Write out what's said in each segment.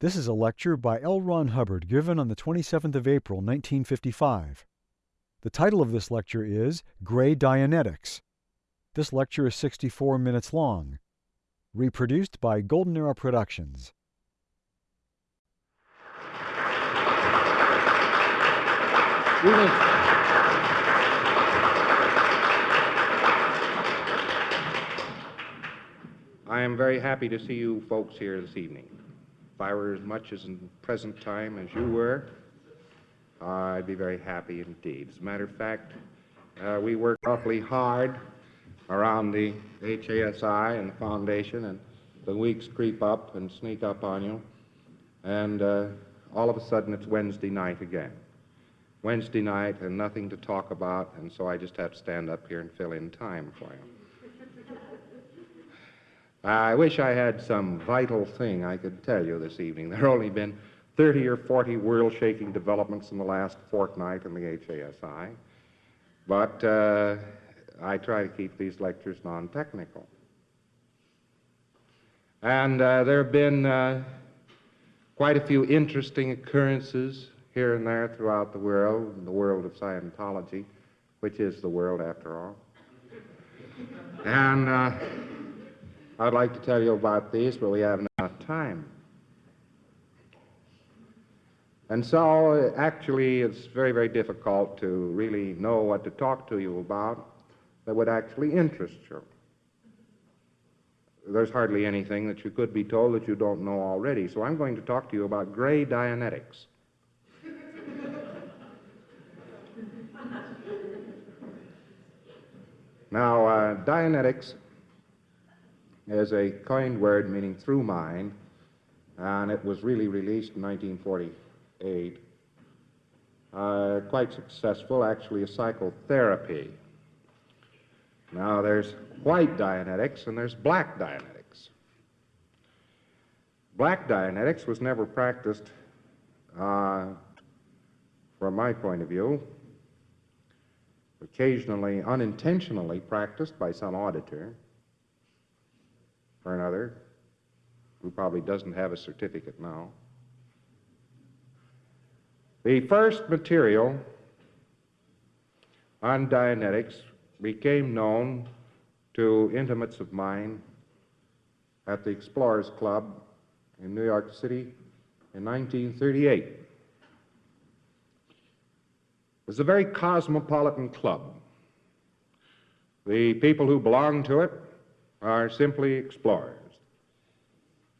This is a lecture by L. Ron Hubbard given on the 27th of April, 1955. The title of this lecture is Gray Dianetics. This lecture is 64 minutes long. Reproduced by Golden Era Productions. I am very happy to see you folks here this evening. If I were as much as in present time as you were, I'd be very happy indeed. As a matter of fact, uh, we work awfully hard around the HASI and the foundation, and the weeks creep up and sneak up on you, and uh, all of a sudden it's Wednesday night again. Wednesday night and nothing to talk about, and so I just have to stand up here and fill in time for you. I wish I had some vital thing I could tell you this evening. There have only been 30 or 40 world shaking developments in the last fortnight in the HASI, but uh, I try to keep these lectures non technical. And uh, there have been uh, quite a few interesting occurrences here and there throughout the world, the world of Scientology, which is the world after all. And uh, I'd like to tell you about these, but we haven't enough time. And so, actually, it's very, very difficult to really know what to talk to you about that would actually interest you. There's hardly anything that you could be told that you don't know already. So I'm going to talk to you about gray Dianetics. now, uh, Dianetics is a coined word meaning through mind, and it was really released in 1948. Uh, quite successful, actually, a psychotherapy. Now, there's white Dianetics and there's black Dianetics. Black Dianetics was never practiced, uh, from my point of view, occasionally unintentionally practiced by some auditor or another, who probably doesn't have a certificate now. The first material on Dianetics became known to intimates of mine at the Explorers Club in New York City in 1938. It was a very cosmopolitan club. The people who belonged to it are simply explorers.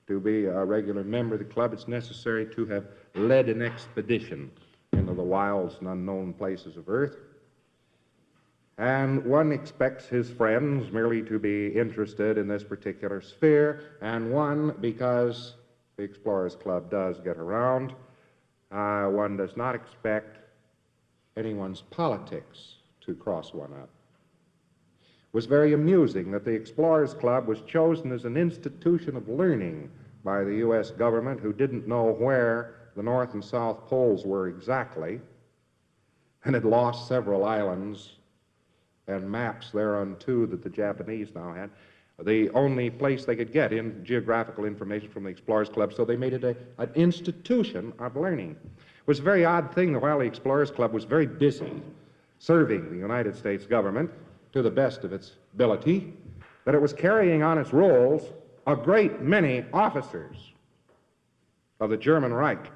To be a regular member of the club, it's necessary to have led an expedition into the wilds and unknown places of Earth. And one expects his friends merely to be interested in this particular sphere, and one, because the Explorers Club does get around, uh, one does not expect anyone's politics to cross one up was very amusing that the Explorers Club was chosen as an institution of learning by the U.S. government who didn't know where the North and South Poles were exactly and had lost several islands and maps thereunto that the Japanese now had. The only place they could get in geographical information from the Explorers Club, so they made it a, an institution of learning. It was a very odd thing that while the Explorers Club was very busy serving the United States government, to the best of its ability, that it was carrying on its rolls a great many officers of the German Reich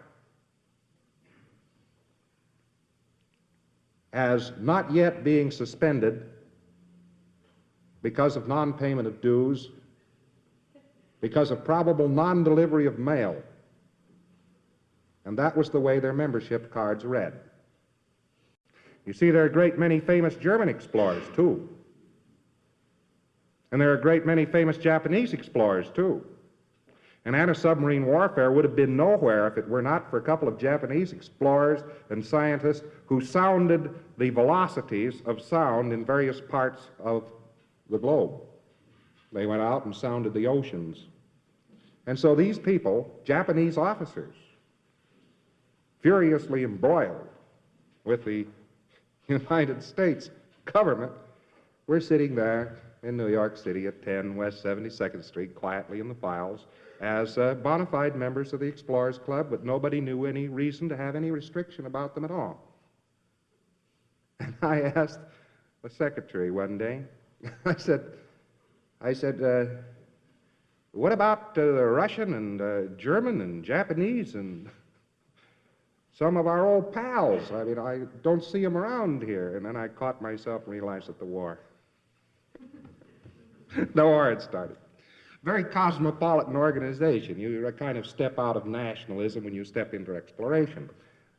as not yet being suspended because of non-payment of dues, because of probable non-delivery of mail. And that was the way their membership cards read. You see, there are a great many famous German explorers, too. And there are a great many famous Japanese explorers, too. And anti-submarine warfare would have been nowhere if it were not for a couple of Japanese explorers and scientists who sounded the velocities of sound in various parts of the globe. They went out and sounded the oceans. And so these people, Japanese officers, furiously embroiled with the United States government, we're sitting there in New York City at 10 West 72nd Street, quietly in the files, as uh, bona fide members of the Explorers Club, but nobody knew any reason to have any restriction about them at all. And I asked the secretary one day, I said, I said, uh, what about uh, the Russian and uh, German and Japanese and some of our old pals? I mean, I don't see them around here. And then I caught myself and realized that the war. the war had started. Very cosmopolitan organization. You kind of step out of nationalism when you step into exploration.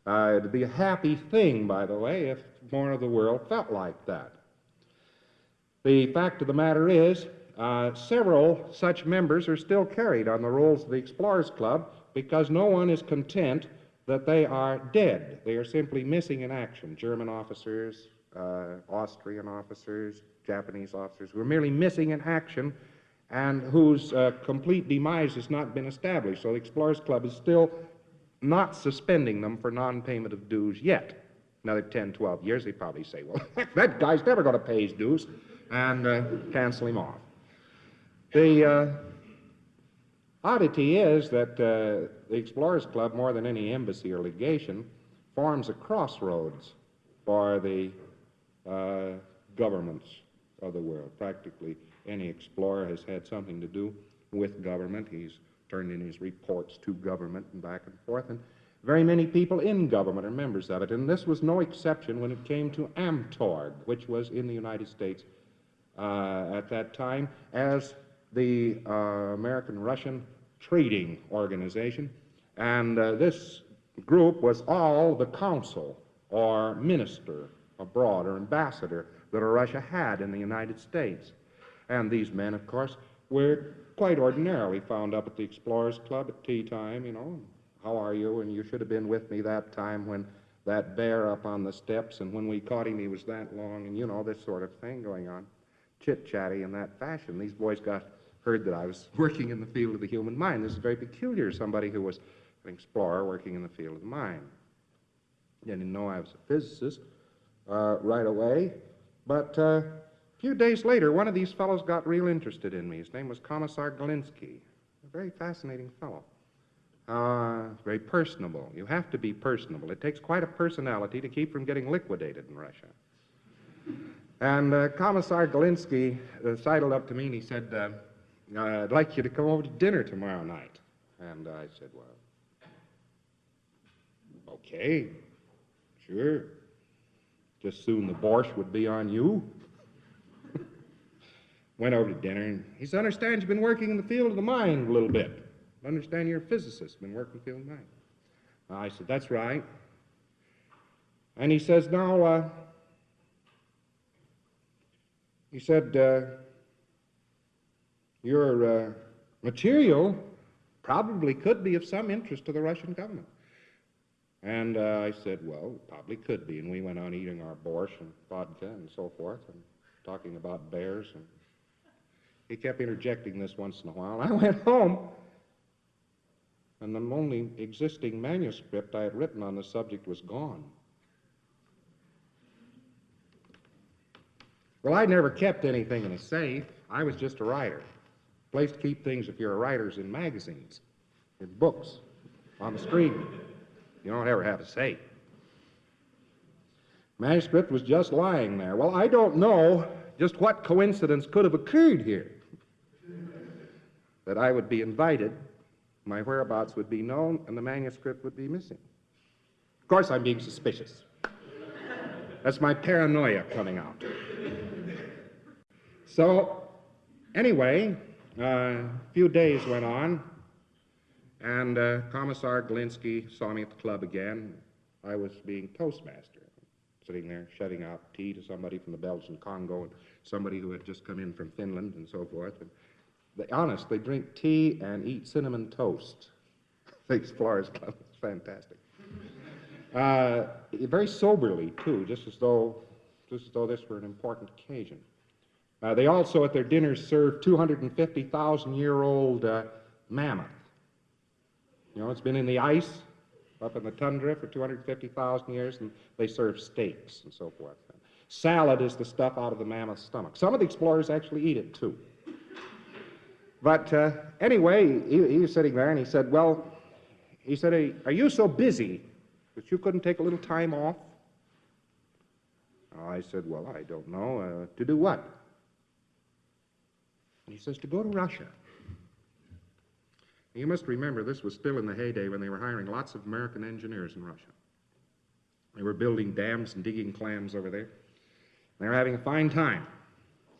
Uh, it'd be a happy thing, by the way, if more of the world felt like that. The fact of the matter is, uh, several such members are still carried on the rolls of the Explorers Club because no one is content that they are dead. They are simply missing in action. German officers, uh, Austrian officers, Japanese officers who are merely missing in action and whose uh, complete demise has not been established. So the Explorers Club is still not suspending them for non payment of dues yet. Another 10, 12 years, they probably say, well, that guy's never going to pay his dues, and uh, cancel him off. The uh, oddity is that uh, the Explorers Club, more than any embassy or legation, forms a crossroads for the uh, governments of the world. Practically any explorer has had something to do with government. He's turned in his reports to government and back and forth. And very many people in government are members of it. And this was no exception when it came to AMTORG, which was in the United States uh, at that time as the uh, American Russian Trading Organization. And uh, this group was all the consul or minister abroad or ambassador that Russia had in the United States. And these men, of course, were quite ordinarily found up at the Explorers Club at tea time, you know. How are you? And you should have been with me that time when that bear up on the steps, and when we caught him, he was that long, and you know, this sort of thing going on. Chit chatty in that fashion. These boys got heard that I was working in the field of the human mind. This is very peculiar. Somebody who was an explorer working in the field of the mind. They didn't know I was a physicist uh, right away, but uh, a few days later, one of these fellows got real interested in me. His name was Commissar Galinsky, a very fascinating fellow. Uh, very personable. You have to be personable. It takes quite a personality to keep from getting liquidated in Russia. And uh, Commissar Galinsky uh, sidled up to me and he said, uh, I'd like you to come over to dinner tomorrow night. And I said, Well, okay, sure. Just soon the borscht would be on you. Went over to dinner, and he said, understand you've been working in the field of the mind a little bit. I understand you're a physicist, been working in the field of the mind. I said, that's right. And he says, now, uh, he said, uh, your uh, material probably could be of some interest to the Russian government. And uh, I said, well, probably could be. And we went on eating our borscht and vodka and so forth and talking about bears and he kept interjecting this once in a while. I went home, and the only existing manuscript I had written on the subject was gone. Well, I'd never kept anything in a safe. I was just a writer. Place to keep things if you're a writer is in magazines, in books, on the street. You don't ever have a say. Manuscript was just lying there. Well, I don't know just what coincidence could have occurred here that I would be invited, my whereabouts would be known, and the manuscript would be missing. Of course, I'm being suspicious. That's my paranoia coming out. So, anyway, a few days went on, and uh, Commissar Galinsky saw me at the club again. I was being postmaster, sitting there shutting out tea to somebody from the Belgian Congo and somebody who had just come in from Finland and so forth. And they, honest, they drink tea and eat cinnamon toast. the Explorers Club is fantastic. Uh, very soberly, too, just as though, just as though this were an important occasion. Uh, they also, at their dinners, serve 250,000-year-old uh, mammoth. You know, it's been in the ice up in the tundra for 250,000 years, and they serve steaks and so forth. Salad is the stuff out of the mammoth's stomach. Some of the explorers actually eat it, too. But uh, anyway, he, he was sitting there and he said, Well, he said, "Are- you so busy that you couldn't take a little time off? I said, Well, I don't know. Uh, to do what? He says, To go to Russia. You must remember, this was still in the heyday when they were hiring lots of American engineers in Russia. They were building dams and digging clams over there. They were having a fine time.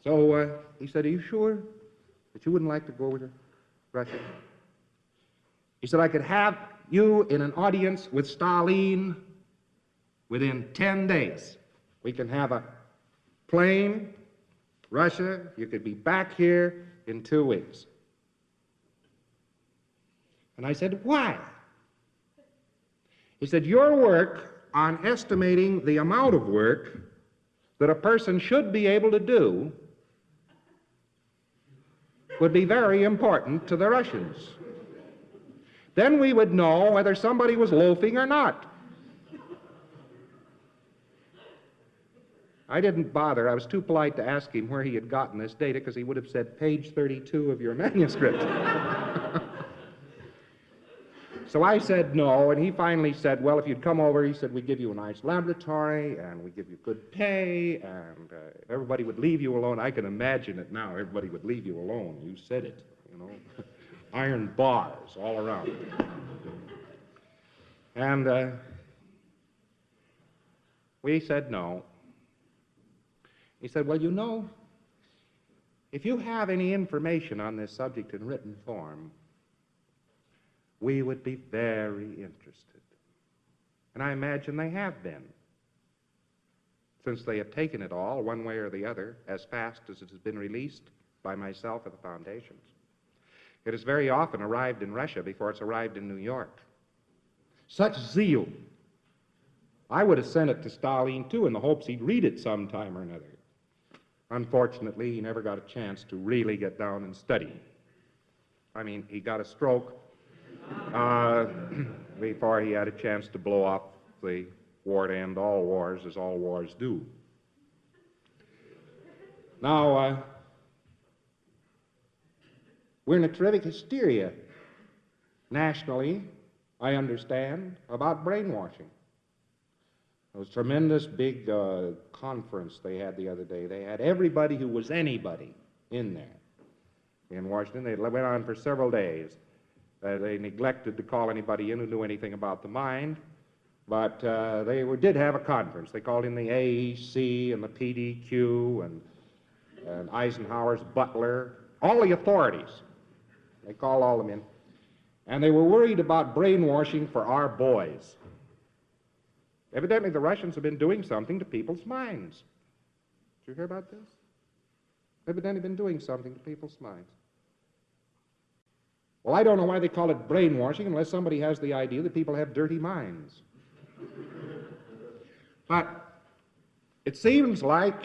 So uh, he said, Are you sure that you wouldn't like to go over to Russia? He said, I could have you in an audience with Stalin within 10 days. We can have a plane, Russia. You could be back here in two weeks. And I said, Why? He said, Your work on estimating the amount of work that a person should be able to do would be very important to the Russians. Then we would know whether somebody was loafing or not. I didn't bother. I was too polite to ask him where he had gotten this data because he would have said page 32 of your manuscript. so I said no, and he finally said, Well, if you'd come over, he said, We'd give you a nice laboratory and we'd give you good pay and uh, everybody would leave you alone. I can imagine it now. Everybody would leave you alone. You said it, you know. Iron bars all around. And uh, we said no. He said, Well, you know, if you have any information on this subject in written form, we would be very interested. And I imagine they have been, since they have taken it all, one way or the other, as fast as it has been released by myself at the foundations. It has very often arrived in Russia before it's arrived in New York. Such zeal. I would have sent it to Stalin, too, in the hopes he'd read it sometime or another. Unfortunately, he never got a chance to really get down and study. I mean, he got a stroke uh, before he had a chance to blow up the war to end all wars, as all wars do. Now, uh, we're in a terrific hysteria nationally, I understand, about brainwashing. It was a tremendous big uh, conference they had the other day. They had everybody who was anybody in there in Washington. They went on for several days. Uh, they neglected to call anybody in who knew anything about the mind, but uh, they were, did have a conference. They called in the AEC and the PDQ and, and Eisenhower's butler, all the authorities. They called all of them in. And they were worried about brainwashing for our boys. Evidently, the Russians have been doing something to people's minds. Did you hear about this? Evidently, been doing something to people's minds. Well, I don't know why they call it brainwashing unless somebody has the idea that people have dirty minds. but it seems like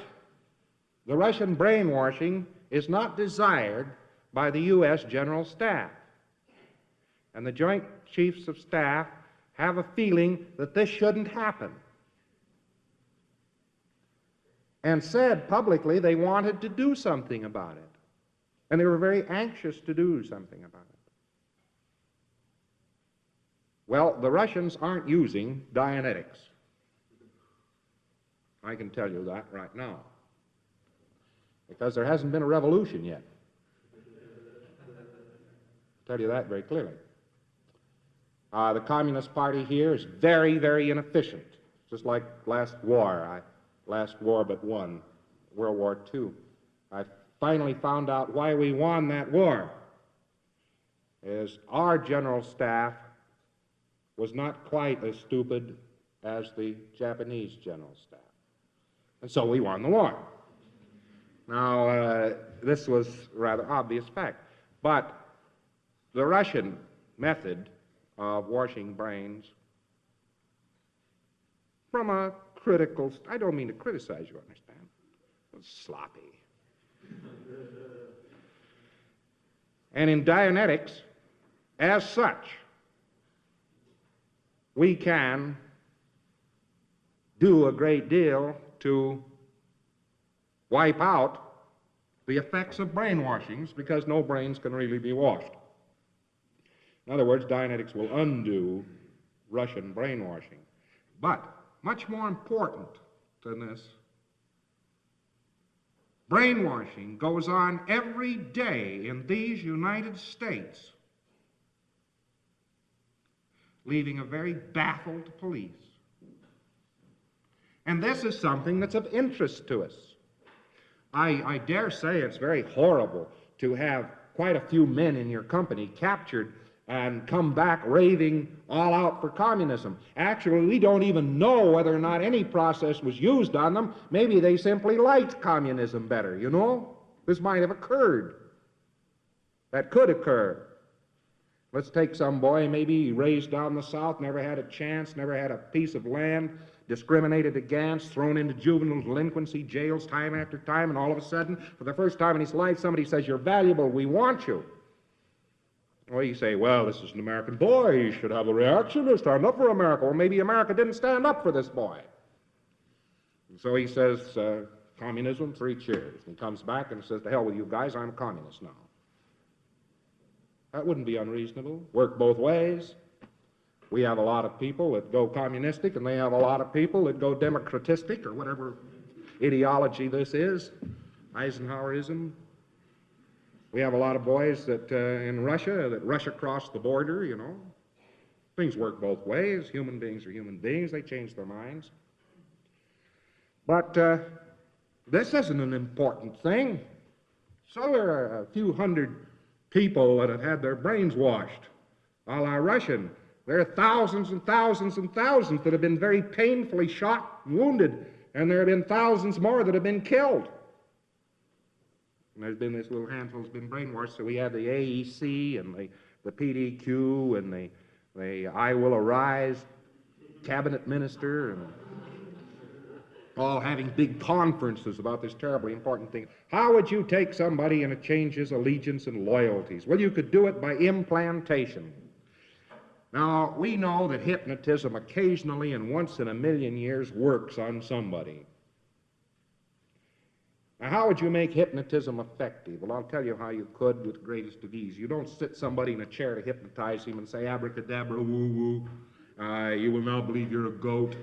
the Russian brainwashing is not desired by the U.S. General Staff. And the Joint Chiefs of Staff have a feeling that this shouldn't happen. And said publicly they wanted to do something about it. And they were very anxious to do something about it. Well, the Russians aren't using Dianetics. I can tell you that right now. Because there hasn't been a revolution yet. I'll tell you that very clearly. Uh, the Communist Party here is very, very inefficient, just like last war. I, last war but one, World War II. I finally found out why we won that war. Is our general staff was not quite as stupid as the Japanese general staff. And so we won the war. Now, uh, this was rather obvious fact. But the Russian method of washing brains from a critical, I don't mean to criticize you, understand? Sloppy. and in Dianetics, as such, we can do a great deal to wipe out the effects of brainwashings because no brains can really be washed. In other words, Dianetics will undo Russian brainwashing. But much more important than this, brainwashing goes on every day in these United States, leaving a very baffled police. And this is something that's of interest to us. I, I dare say it's very horrible to have quite a few men in your company captured and come back raving all out for communism. Actually, we don't even know whether or not any process was used on them. Maybe they simply liked communism better, you know? This might have occurred. That could occur. Let's take some boy, maybe raised down the South, never had a chance, never had a piece of land, discriminated against, thrown into juvenile delinquency jails time after time, and all of a sudden, for the first time in his life, somebody says, You're valuable, we want you. Well, you say, Well, this is an American boy, he should have a reaction to stand up for America. Well, maybe America didn't stand up for this boy. And so he says, uh, Communism, three cheers. And he comes back and says, To hell with you guys, I'm a communist now. That wouldn't be unreasonable. Work both ways. We have a lot of people that go communistic, and they have a lot of people that go democratistic, or whatever ideology this is, Eisenhowerism. We have a lot of boys that uh, in Russia that rush across the border, you know. Things work both ways. Human beings are human beings, they change their minds. But uh, this isn't an important thing. So there are a few hundred people that have had their brains washed, a la Russian. There are thousands and thousands and thousands that have been very painfully shot and wounded, and there have been thousands more that have been killed. And there's been this little handful that's been brainwashed. So we have the AEC and the, the PDQ and the, the I Will Arise cabinet minister and all having big conferences about this terribly important thing. How would you take somebody and change his allegiance and loyalties? Well, you could do it by implantation. Now, we know that hypnotism occasionally and once in a million years works on somebody. Now, how would you make hypnotism effective? Well, I'll tell you how you could with greatest of ease. You don't sit somebody in a chair to hypnotize him and say, abracadabra, woo woo, uh, you will now believe you're a goat.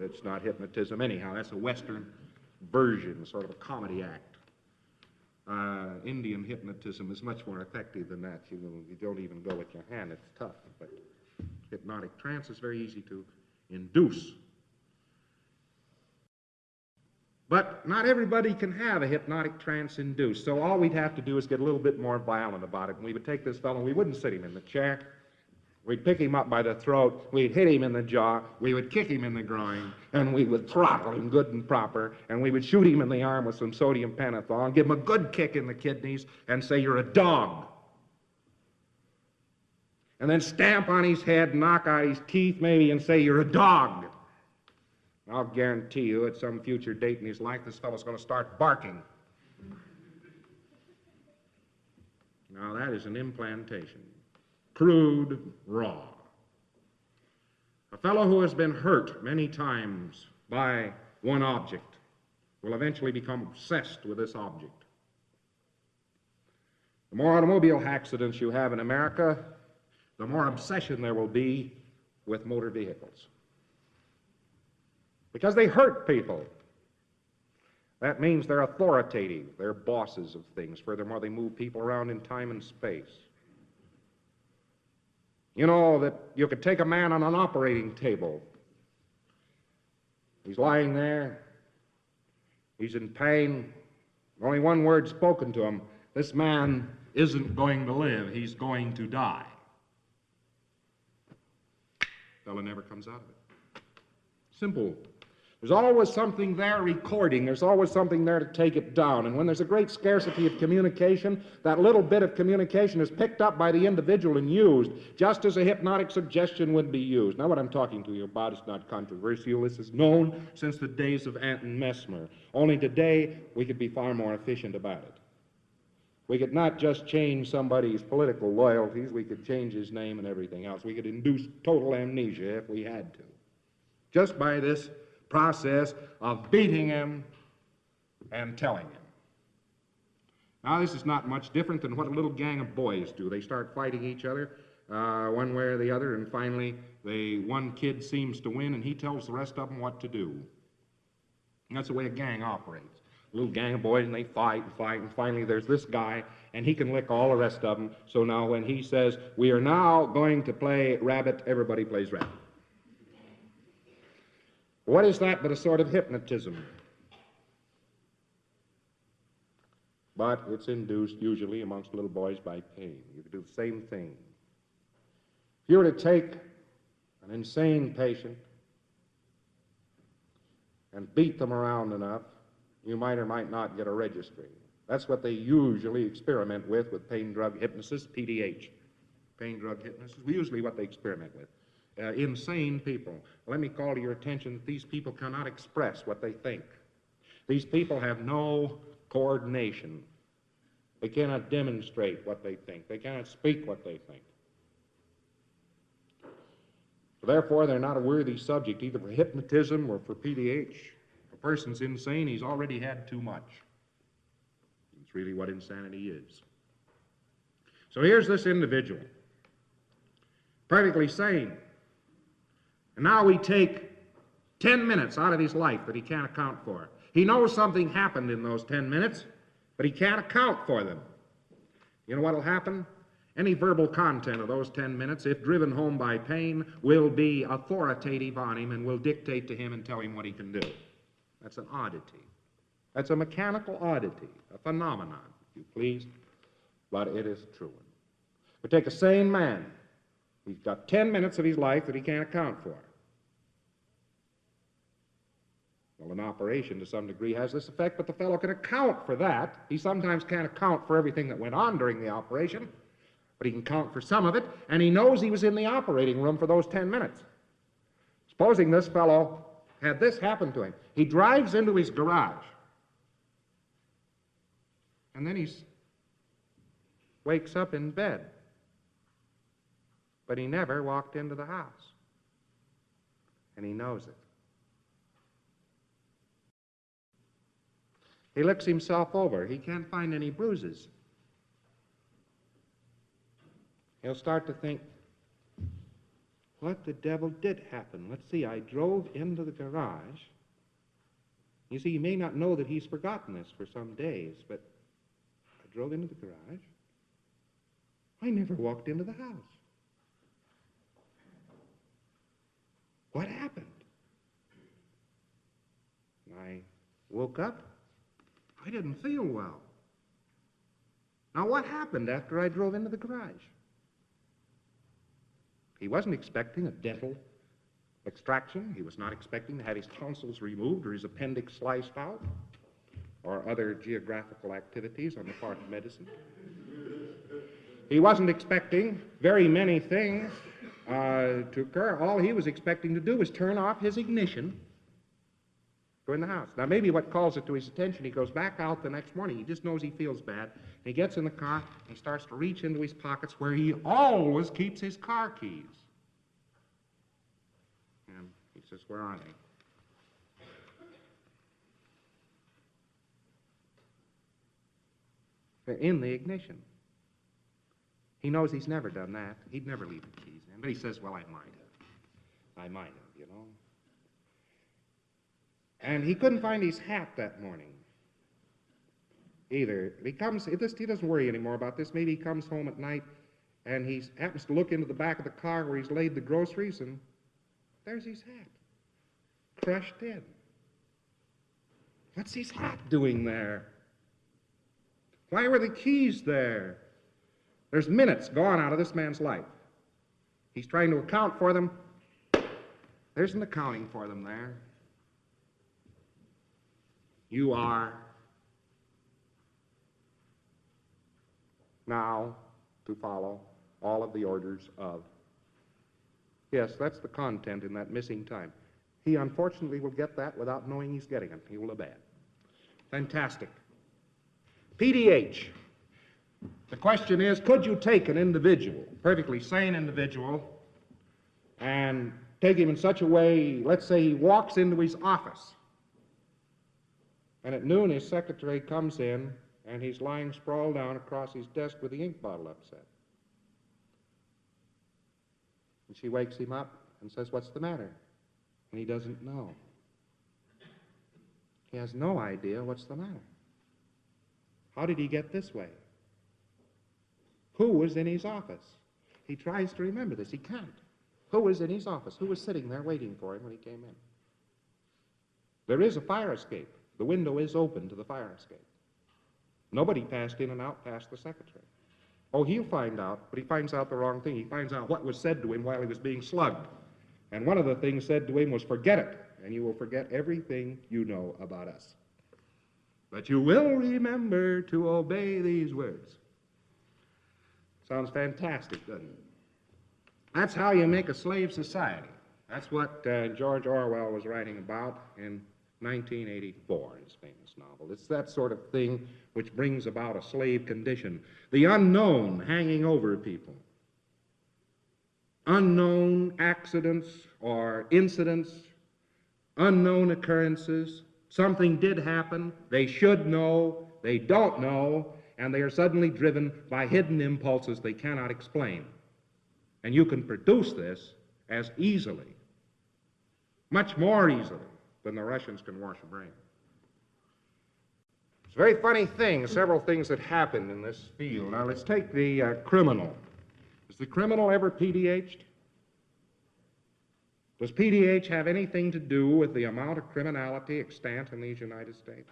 It's not hypnotism anyhow. That's a Western version, sort of a comedy act. Uh, Indian hypnotism is much more effective than that. You, you don't even go with your hand. It's tough. But hypnotic trance is very easy to induce. But not everybody can have a hypnotic trance induced. So all we'd have to do is get a little bit more violent about it. And we would take this fellow, and we wouldn't sit him in the chair. We'd pick him up by the throat, we'd hit him in the jaw, we would kick him in the groin, and we would throttle him good and proper, and we would shoot him in the arm with some sodium pentothal and give him a good kick in the kidneys and say, You're a dog. And then stamp on his head, knock out his teeth maybe, and say, You're a dog. I'll guarantee you at some future date in his life, this fellow's going to start barking. Now, that is an implantation crude, raw. A fellow who has been hurt many times by one object will eventually become obsessed with this object. The more automobile accidents you have in America, the more obsession there will be with motor vehicles. Because they hurt people. That means they're authoritative, they're bosses of things. Furthermore, they move people around in time and space. You know that you could take a man on an operating table. He's lying there. He's in pain. Only one word spoken to him. This man isn't going to live. He's going to die. Fellow never comes out of it. Simple there's always something there recording. There's always something there to take it down. And when there's a great scarcity of communication, that little bit of communication is picked up by the individual and used, just as a hypnotic suggestion would be used. Now, what I'm talking to you about is not controversial. This is known since the days of Anton Mesmer. Only today, we could be far more efficient about it. We could not just change somebody's political loyalties, we could change his name and everything else. We could induce total amnesia if we had to. Just by this process of beating him and telling him. Now, this is not much different than what a little gang of boys do. They start fighting each other uh, one way or the other, and finally, they, one kid seems to win, and he tells the rest of them what to do. And that's the way a gang operates. A little gang of boys, and they fight and fight, and finally, there's this guy, and he can lick all the rest of them. So now, when he says, We are now going to play rabbit, everybody plays rabbit. What is that but a sort of hypnotism? But it's induced usually amongst little boys by pain. You can do the same thing. If you were to take an insane patient and beat them around enough, you might or might not get a registry. That's what they usually experiment with with pain drug hypnosis, PDH. Pain drug hypnosis, is usually what they experiment with. Uh, insane people. Let me call to your attention that these people cannot express what they think. These people have no coordination. They cannot demonstrate what they think. They cannot speak what they think. Therefore, they're not a worthy subject either for hypnotism or for PDH. If a person's insane, he's already had too much. It's really what insanity is. So here's this individual, perfectly sane. And now we take 10 minutes out of his life that he can't account for. He knows something happened in those 10 minutes, but he can't account for them. You know what will happen? Any verbal content of those 10 minutes, if driven home by pain, will be authoritative on him and will dictate to him and tell him what he can do. That's an oddity. That's a mechanical oddity, a phenomenon, if you please, but it is true. We take a sane man. He's got 10 minutes of his life that he can't account for. Well, an operation to some degree has this effect, but the fellow can account for that. He sometimes can't account for everything that went on during the operation, but he can count for some of it, and he knows he was in the operating room for those 10 minutes. Supposing this fellow had this happen to him. He drives into his garage, and then he wakes up in bed, but he never walked into the house, and he knows it. He looks himself over. He can't find any bruises. He'll start to think, what the devil did happen? Let's see, I drove into the garage. You see, he may not know that he's forgotten this for some days, but I drove into the garage. I never walked into the house. What happened? I woke up. I didn't feel well. Now, what happened after I drove into the garage? He wasn't expecting a dental extraction. He was not expecting to have his tonsils removed or his appendix sliced out or other geographical activities on the part of medicine. He wasn't expecting very many things uh, to occur. All he was expecting to do was turn off his ignition, go in the house. Now, maybe what calls it to his attention, he goes back out the next morning. He just knows he feels bad. He gets in the car, he starts to reach into his pockets where he always keeps his car keys. And he says, Where are they? They're in the ignition. He knows he's never done that. He'd never leave the keys in. But he says, Well, I might have. I might have, you know. And he couldn't find his hat that morning either. He comes, this, he doesn't worry anymore about this. Maybe he comes home at night and he happens to look into the back of the car where he's laid the groceries and there's his hat, crushed in. What's his hat doing there? Why were the keys there? There's minutes gone out of this man's life. He's trying to account for them. There's an accounting for them there. You are now to follow all of the orders of. Yes, that's the content in that missing time. He unfortunately will get that without knowing he's getting it. He will obey it. Fantastic. PDH. The question is could you take an individual, perfectly sane individual, and take him in such a way, let's say he walks into his office, and at noon his secretary comes in and he's lying sprawled down across his desk with the ink bottle upset. And she wakes him up and says, What's the matter? And he doesn't know. He has no idea what's the matter. How did he get this way? Who was in his office? He tries to remember this. He can't. Who was in his office? Who was sitting there waiting for him when he came in? There is a fire escape. The window is open to the fire escape. Nobody passed in and out past the secretary. Oh, he'll find out, but he finds out the wrong thing. He finds out what was said to him while he was being slugged. And one of the things said to him was, Forget it, and you will forget everything you know about us. But you will remember to obey these words. Sounds fantastic, doesn't it? That's how you make a slave society. That's what uh, George Orwell was writing about in 1984 in his famous novel. It's that sort of thing which brings about a slave condition. The unknown hanging over people. Unknown accidents or incidents, unknown occurrences. Something did happen, they should know, they don't know, and they are suddenly driven by hidden impulses they cannot explain. And you can produce this as easily, much more easily, than the Russians can wash a brain. It's a very funny thing, several things that happened in this field. Now, let's take the uh, criminal. Is the criminal ever PDH'd? Does PDH have anything to do with the amount of criminality extant in these United States?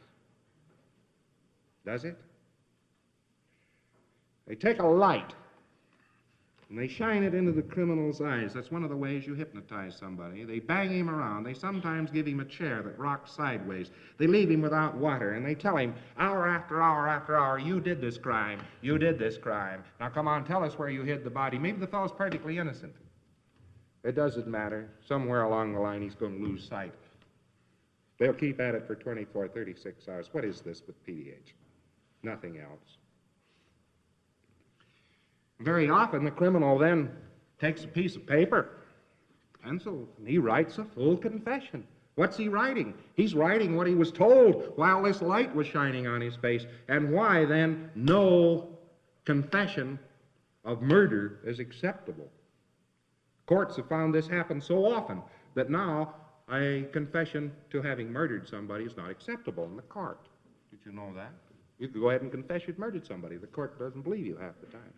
Does it? They take a light and they shine it into the criminal's eyes. That's one of the ways you hypnotize somebody. They bang him around. They sometimes give him a chair that rocks sideways. They leave him without water, and they tell him, hour after hour after hour, you did this crime. You did this crime. Now come on, tell us where you hid the body. Maybe the fellow's perfectly innocent. It doesn't matter. Somewhere along the line, he's going to lose sight. They'll keep at it for 24, 36 hours. What is this with PDH? Nothing else. Very often, the criminal then takes a piece of paper, pencil, and he writes a full confession. What's he writing? He's writing what he was told while this light was shining on his face, and why then no confession of murder is acceptable. Courts have found this happen so often that now a confession to having murdered somebody is not acceptable in the court. Did you know that? You could go ahead and confess you'd murdered somebody. The court doesn't believe you half the time.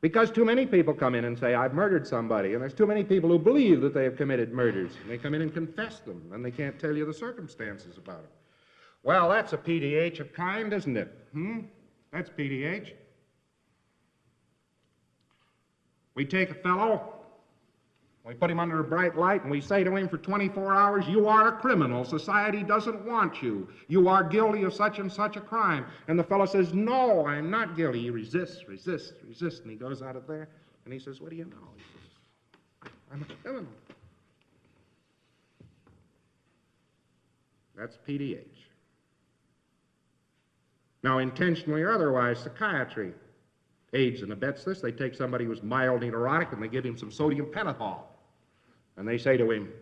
Because too many people come in and say, I've murdered somebody, and there's too many people who believe that they have committed murders. And they come in and confess them, and they can't tell you the circumstances about it. Well, that's a PDH of kind, isn't it? Hmm? That's PDH. We take a fellow, we put him under a bright light, and we say to him for 24 hours, You are a criminal. Society doesn't want you. You are guilty of such and such a crime. And the fellow says, No, I'm not guilty. He resists, resists, resists. And he goes out of there, and he says, What do you know? He says, I'm a criminal. That's PDH. Now, intentionally or otherwise, psychiatry aids and abets this. They take somebody who's mildly neurotic and they give him some sodium pentothal. And they say to him,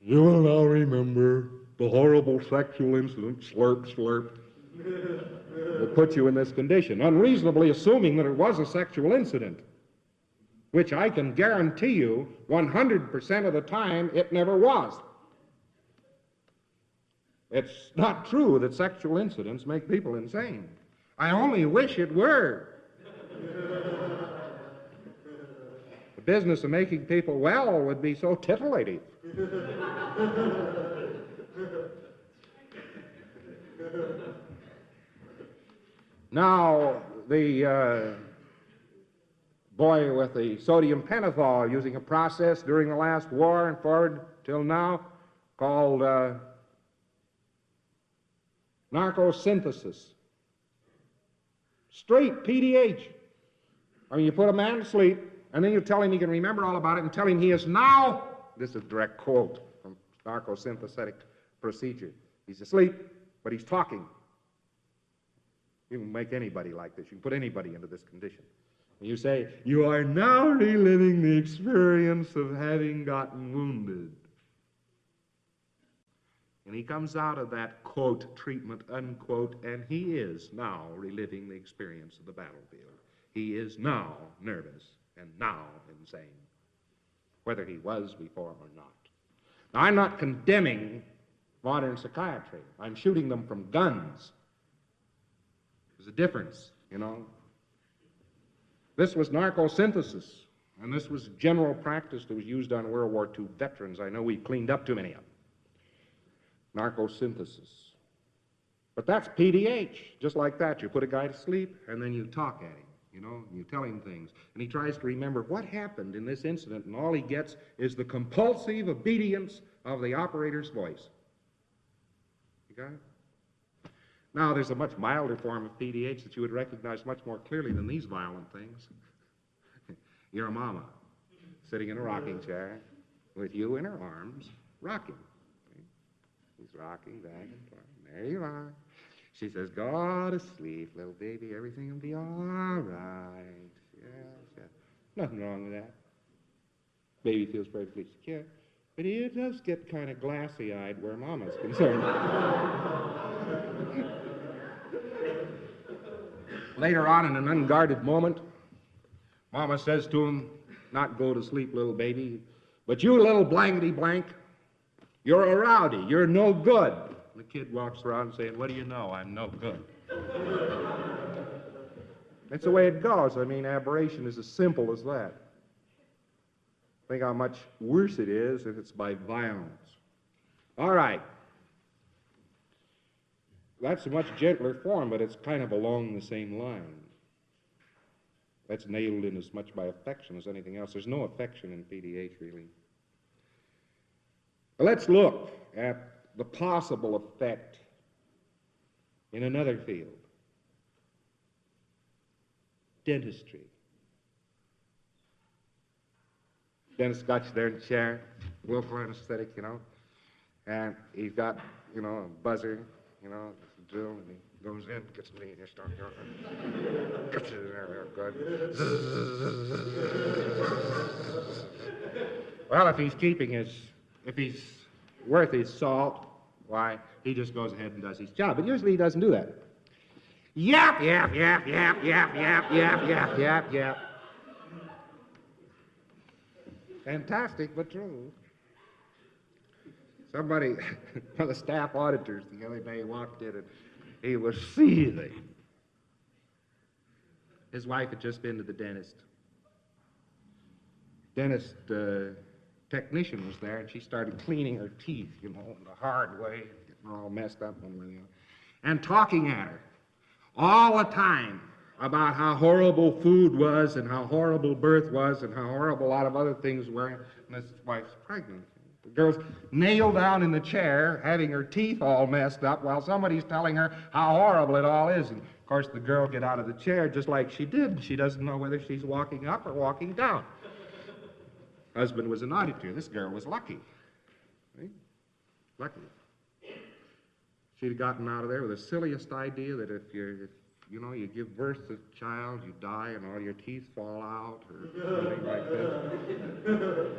You will now remember the horrible sexual incident, slurp, slurp. will put you in this condition, unreasonably assuming that it was a sexual incident, which I can guarantee you 100% of the time it never was. It's not true that sexual incidents make people insane. I only wish it were. business of making people well would be so titillating. now, the uh, boy with the sodium pentothal using a process during the last war and forward till now called uh, narcosynthesis. Straight PDH. I mean, you put a man to sleep, and then you tell him he can remember all about it, and tell him he is now, this is a direct quote from narcosynthetic procedure. He's asleep, but he's talking. You can make anybody like this. You can put anybody into this condition. And you say, You are now reliving the experience of having gotten wounded. And he comes out of that, quote, treatment, unquote, and he is now reliving the experience of the battlefield. He is now nervous and now insane, whether he was before or not. Now, I'm not condemning modern psychiatry. I'm shooting them from guns. There's a difference, you know. This was narcosynthesis, and this was general practice that was used on World War II veterans. I know we cleaned up too many of them. Narcosynthesis. But that's PDH, just like that. You put a guy to sleep, and then you talk at him. You know, you tell him things, and he tries to remember what happened in this incident, and all he gets is the compulsive obedience of the operator's voice. You got it? Now, there's a much milder form of PDH that you would recognize much more clearly than these violent things. Your mama, sitting in a rocking chair with you in her arms, rocking. He's rocking back and forth. There you are. She says, Go to sleep, little baby. Everything will be all right. Yes, yes. Nothing wrong with that. Baby feels perfectly secure. But he does get kind of glassy eyed where Mama's concerned. Later on, in an unguarded moment, Mama says to him, Not go to sleep, little baby, but you little blankety blank, you're a rowdy, you're no good. The kid walks around saying, What do you know? I'm no good. That's the way it goes. I mean, aberration is as simple as that. Think how much worse it is if it's by violence. All right. That's a much gentler form, but it's kind of along the same line. That's nailed in as much by affection as anything else. There's no affection in PDH, really. Let's look at the possible effect in another field dentistry. Dentist got you there in the chair, local anesthetic, you know, and he's got, you know, a buzzer, you know, drill, and he goes in, gets me, and starts, gets it in there, good. well, if he's keeping his, if he's worth his salt, why, he just goes ahead and does his job. But usually he doesn't do that. Yap, yap, yap, yap, yap, yap, yap, yap, yap, yap. Fantastic, but true. Somebody, one of the staff auditors the other day walked in and he was seething. His wife had just been to the dentist. Dentist uh, technician was there, and she started cleaning her teeth, you know, in the hard way, getting all messed up one way or the other, and talking at her all the time about how horrible food was and how horrible birth was and how horrible a lot of other things were, and his wife's pregnant. The girl's nailed down in the chair, having her teeth all messed up, while somebody's telling her how horrible it all is. And of course, the girl get out of the chair just like she did. She doesn't know whether she's walking up or walking down. Husband was an auditor. This girl was lucky. Right? Lucky. She'd gotten out of there with the silliest idea that if you're, if, you know, you give birth to a child, you die, and all your teeth fall out, or something like that.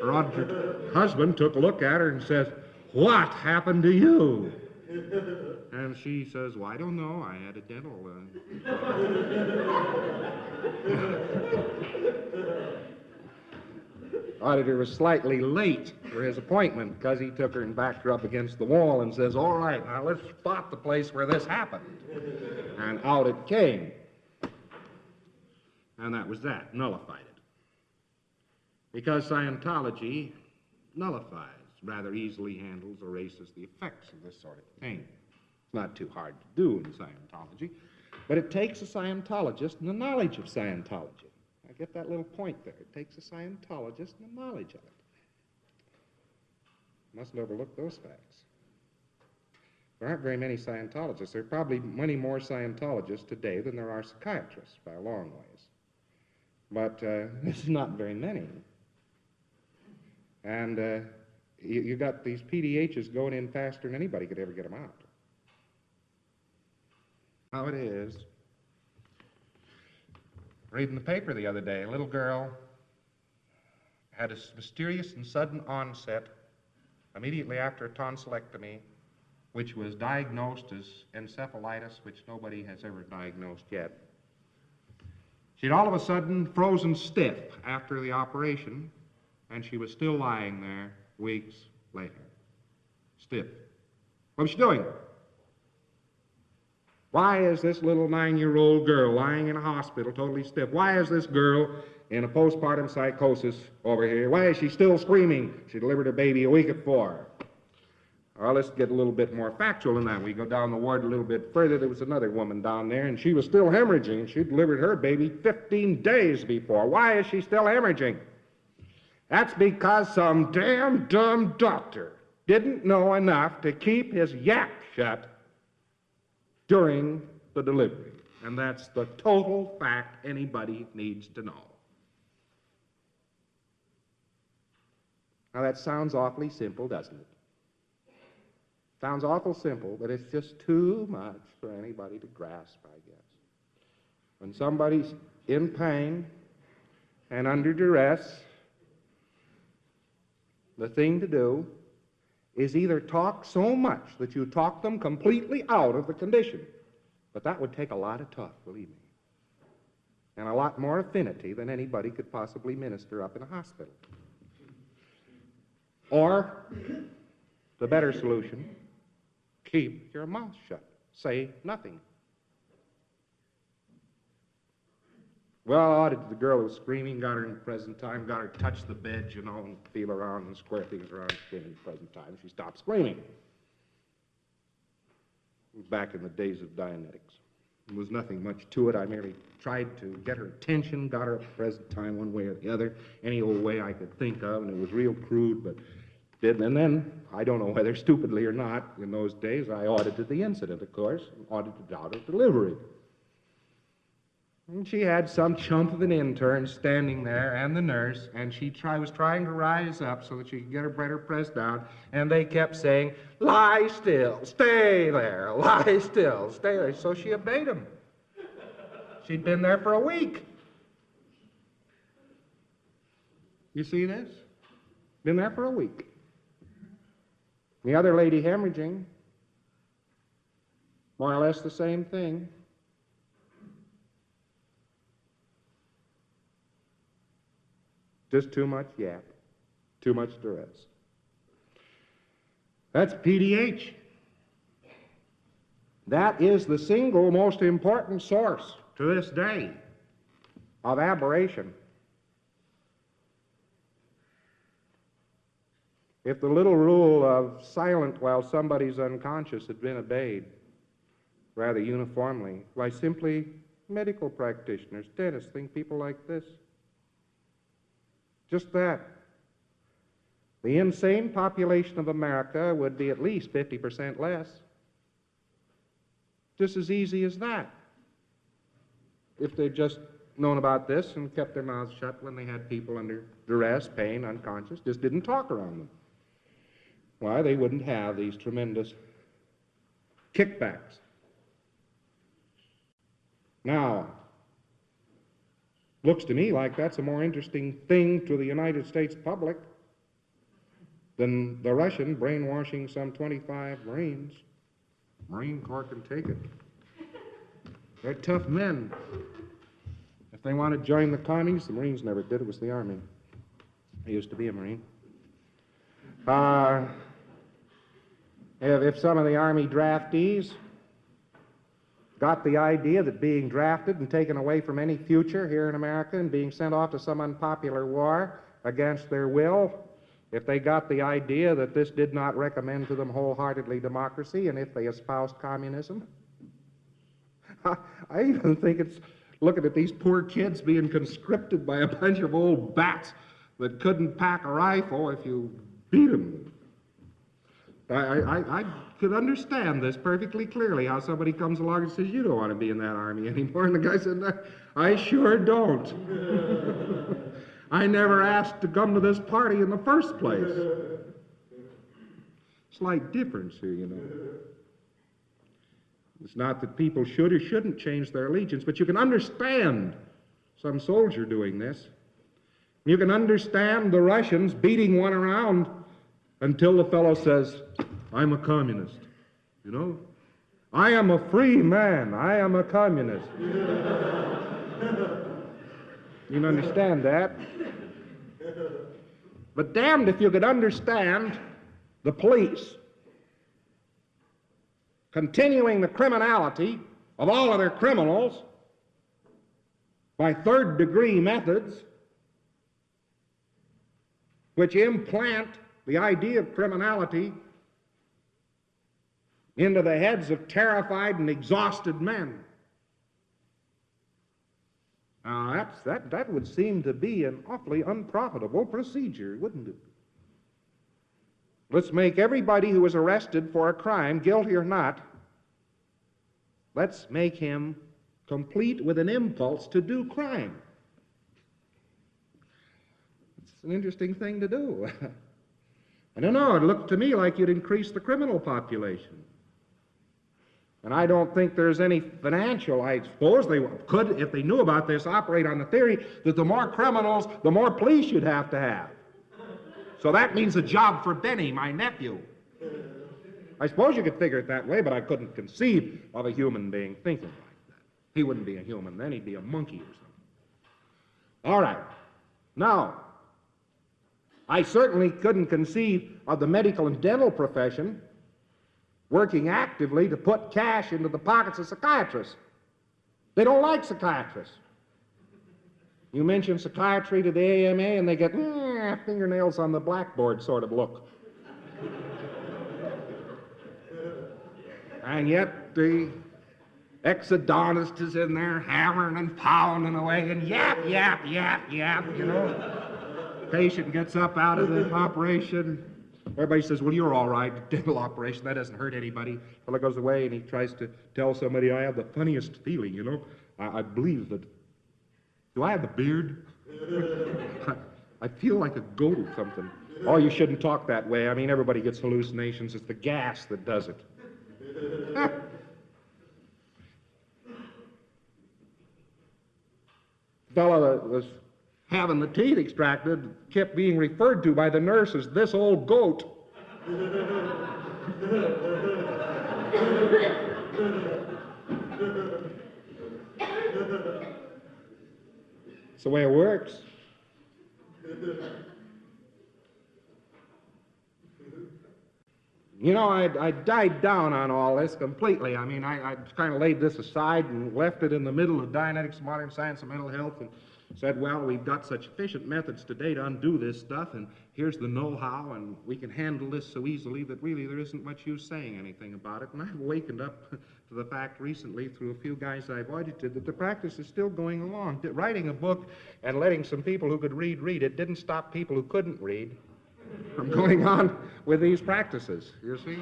Her auditor husband took a look at her and says, "What happened to you?" And she says, "Well, I don't know. I had a dental." Uh... Auditor was slightly late for his appointment because he took her and backed her up against the wall and says, All right, now let's spot the place where this happened. And out it came. And that was that, nullified it. Because Scientology nullifies, rather easily handles, erases the effects of this sort of thing. It's not too hard to do in Scientology, but it takes a Scientologist and the knowledge of Scientology get that little point there. It takes a Scientologist and a knowledge of it. Mustn't overlook those facts. There aren't very many Scientologists. There are probably many more Scientologists today than there are psychiatrists by a long ways. But uh, there's not very many. And uh, you, you got these PDHs going in faster than anybody could ever get them out. How it is Reading the paper the other day, a little girl had a mysterious and sudden onset immediately after a tonsillectomy, which was diagnosed as encephalitis, which nobody has ever diagnosed yet. She'd all of a sudden frozen stiff after the operation, and she was still lying there weeks later. Stiff. What was she doing? Why is this little nine year old girl lying in a hospital totally stiff? Why is this girl in a postpartum psychosis over here? Why is she still screaming? She delivered her baby a week before. Well, let's get a little bit more factual than that. We go down the ward a little bit further. There was another woman down there, and she was still hemorrhaging. She delivered her baby 15 days before. Why is she still hemorrhaging? That's because some damn dumb doctor didn't know enough to keep his yap shut during the delivery. And that's the total fact anybody needs to know. Now, that sounds awfully simple, doesn't it? Sounds awful simple, but it's just too much for anybody to grasp, I guess. When somebody's in pain and under duress, the thing to do is either talk so much that you talk them completely out of the condition, but that would take a lot of talk, believe me, and a lot more affinity than anybody could possibly minister up in a hospital. Or, the better solution, keep your mouth shut. Say nothing. Well, I audited the girl who was screaming, got her in present time, got her to touch the bed, you know, and feel around and square things around in present time. She stopped screaming. Back in the days of Dianetics. There was nothing much to it. I merely tried to get her attention, got her at present time one way or the other, any old way I could think of, and it was real crude, but did. And then, I don't know whether stupidly or not, in those days, I audited the incident, of course, audited out of delivery. And she had some chump of an intern standing there and the nurse, and she try, was trying to rise up so that she could get her better pressed down, and they kept saying, Lie still, stay there, lie still, stay there. So she obeyed them. She'd been there for a week. You see this? Been there for a week. The other lady hemorrhaging, more or less the same thing. Just too much yap, too much duress. That's PDH. That is the single most important source to this day of aberration. If the little rule of silent while somebody's unconscious had been obeyed rather uniformly by simply medical practitioners, dentists, think people like this, just that. The insane population of America would be at least 50% less. Just as easy as that. If they'd just known about this and kept their mouths shut when they had people under duress, pain, unconscious, just didn't talk around them. Why, they wouldn't have these tremendous kickbacks. Now, Looks to me like that's a more interesting thing to the United States public than the Russian brainwashing some 25 Marines. Marine Corps can take it. They're tough men. If they want to join the commies, the Marines never did. It was the Army. I used to be a Marine. Uh, if, if some of the Army draftees got the idea that being drafted and taken away from any future here in America and being sent off to some unpopular war against their will, if they got the idea that this did not recommend to them wholeheartedly democracy and if they espoused communism, I even think it's looking at these poor kids being conscripted by a bunch of old bats that couldn't pack a rifle if you beat them. I, I, I could understand this perfectly clearly how somebody comes along and says, You don't want to be in that army anymore. And the guy said, I sure don't. I never asked to come to this party in the first place. Slight difference here, you know. It's not that people should or shouldn't change their allegiance, but you can understand some soldier doing this. You can understand the Russians beating one around until the fellow says, I'm a communist. You know? I am a free man. I am a communist. you can understand that? But damned if you could understand the police continuing the criminality of all other criminals by third degree methods which implant the idea of criminality into the heads of terrified and exhausted men. Now, that's, that, that would seem to be an awfully unprofitable procedure, wouldn't it? Let's make everybody who is arrested for a crime, guilty or not, let's make him complete with an impulse to do crime. It's an interesting thing to do. I don't know, it looked to me like you'd increase the criminal population. And I don't think there's any financial, I suppose they could, if they knew about this, operate on the theory that the more criminals, the more police you'd have to have. So that means a job for Benny, my nephew. I suppose you could figure it that way, but I couldn't conceive of a human being thinking like that. He wouldn't be a human then, he'd be a monkey or something. All right. Now, I certainly couldn't conceive of the medical and dental profession working actively to put cash into the pockets of psychiatrists. They don't like psychiatrists. You mention psychiatry to the AMA and they get fingernails on the blackboard sort of look. and yet the exodontist is in there hammering and pounding away and yap, yap, yap, yap, you know. Patient gets up out of the operation, Everybody says, well, you're all right. Dental operation, that doesn't hurt anybody. Fellow goes away and he tries to tell somebody, I have the funniest feeling, you know. I, I believe that. Do I have the beard? I, feel like a goat or something. Oh, you shouldn't talk that way. I mean, everybody gets hallucinations. It's the gas that does it. fellow uh, was having the teeth extracted kept being referred to by the nurse as this old goat. it's the way it works. You know, I, I died down on all this completely. I mean, I, I kind of laid this aside and left it in the middle of Dianetics, modern science, and mental health, and said, well, we've got such efficient methods today to undo this stuff, and here's the know-how, and we can handle this so easily that really there isn't much use saying anything about it. And I've wakened up to the fact recently through a few guys I've audited that the practice is still going along. Writing a book and letting some people who could read read it didn't stop people who couldn't read from going on with these practices, you see?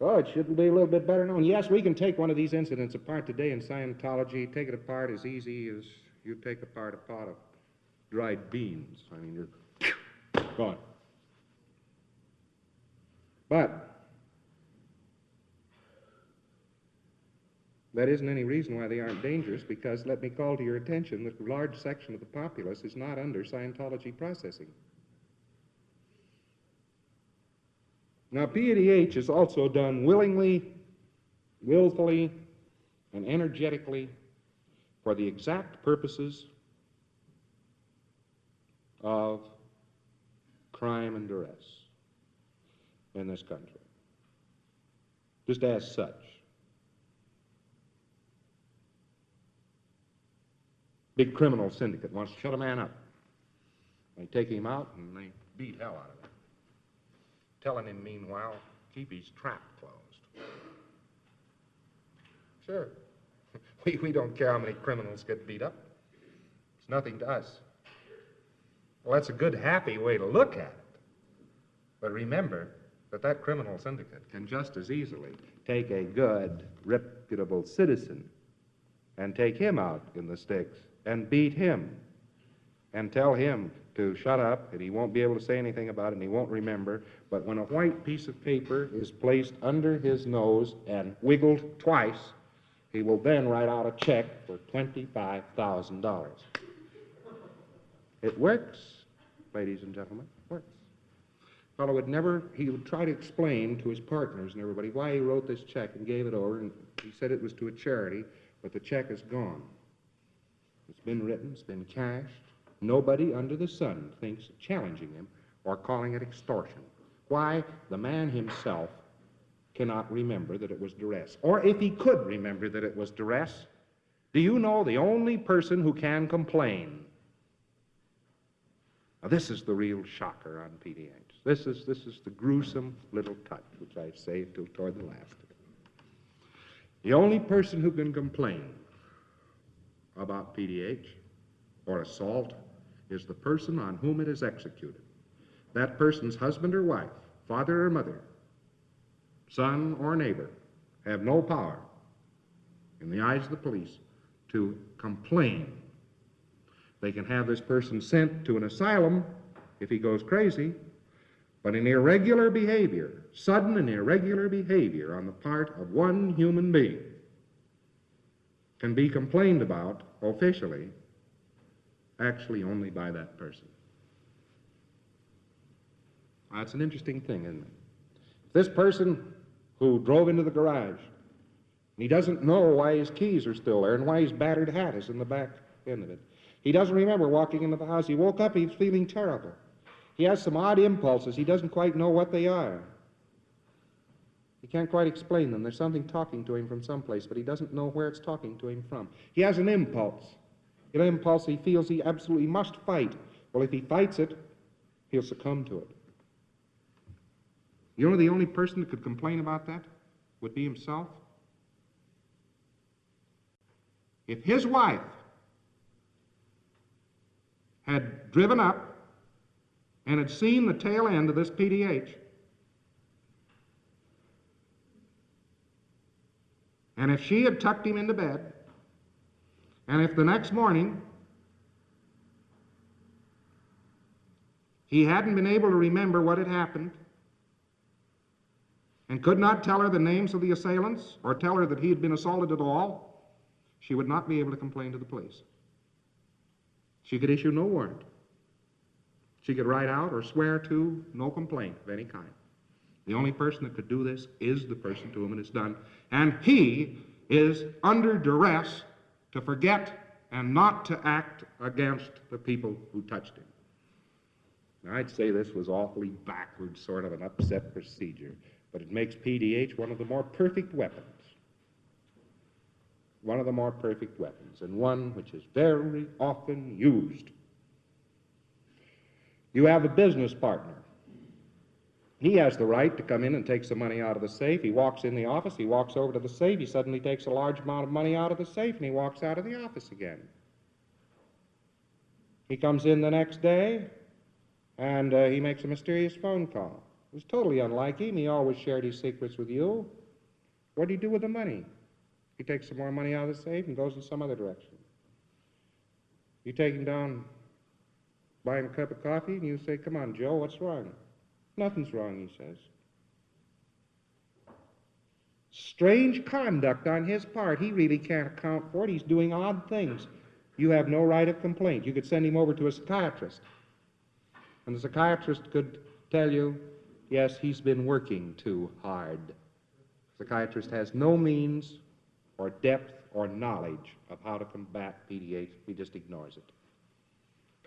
Oh, it shouldn't be a little bit better known. Yes, we can take one of these incidents apart today in Scientology, take it apart as easy as you take apart a pot of dried beans. I mean, you're gone. But that isn't any reason why they aren't dangerous, because let me call to your attention that a large section of the populace is not under Scientology processing. Now, PDH is also done willingly, willfully, and energetically for the exact purposes of crime and duress in this country. Just as such. Big criminal syndicate wants to shut a man up. They take him out and they beat hell out of him telling him, meanwhile, keep his trap closed. Sure. We, we don't care how many criminals get beat up. It's nothing to us. Well, that's a good, happy way to look at it. But remember that that criminal syndicate can just as easily take a good, reputable citizen and take him out in the sticks and beat him and tell him to shut up, and he won't be able to say anything about it, and he won't remember. But when a white piece of paper is placed under his nose and wiggled twice, he will then write out a check for $25,000. It works, ladies and gentlemen. Works. fellow would never, he would try to explain to his partners and everybody why he wrote this check and gave it over, and he said it was to a charity, but the check is gone. It's been written, it's been cashed. Nobody under the sun thinks challenging him or calling it extortion. Why? The man himself cannot remember that it was duress. Or if he could remember that it was duress, do you know the only person who can complain? Now, this is the real shocker on PDH. This is, this is the gruesome little touch, which I say till toward the last. The only person who can complain about PDH or assault is the person on whom it is executed. That person's husband or wife, father or mother, son or neighbor have no power in the eyes of the police to complain. They can have this person sent to an asylum if he goes crazy, but an irregular behavior, sudden and irregular behavior on the part of one human being can be complained about officially actually only by that person. That's an interesting thing, isn't it? This person who drove into the garage, he doesn't know why his keys are still there and why his battered hat is in the back end of it. He doesn't remember walking into the house. He woke up, he's feeling terrible. He has some odd impulses. He doesn't quite know what they are. He can't quite explain them. There's something talking to him from someplace, but he doesn't know where it's talking to him from. He has an impulse. An impulse he feels he absolutely must fight. Well, if he fights it, he'll succumb to it. You know the only person that could complain about that would be himself? If his wife had driven up and had seen the tail end of this PDH, and if she had tucked him into bed, and if the next morning he hadn't been able to remember what had happened, and could not tell her the names of the assailants or tell her that he had been assaulted at all, she would not be able to complain to the police. She could issue no warrant. She could write out or swear to no complaint of any kind. The only person that could do this is the person to whom it is done, and he is under duress to forget and not to act against the people who touched him. Now, I'd say this was awfully backward, sort of an upset procedure, but it makes PDH one of the more perfect weapons. One of the more perfect weapons, and one which is very often used. You have a business partner. He has the right to come in and take some money out of the safe. He walks in the office, he walks over to the safe, he suddenly takes a large amount of money out of the safe, and he walks out of the office again. He comes in the next day, and uh, he makes a mysterious phone call. It was totally unlike him. He always shared his secrets with you. What do you do with the money? He takes some more money out of the safe and goes in some other direction. You take him down, buy him a cup of coffee, and you say, Come on, Joe, what's wrong? Nothing's wrong, he says. Strange conduct on his part. He really can't account for it. He's doing odd things. You have no right of complaint. You could send him over to a psychiatrist. And the psychiatrist could tell you, yes, he's been working too hard. The psychiatrist has no means or depth or knowledge of how to combat PDH. He just ignores it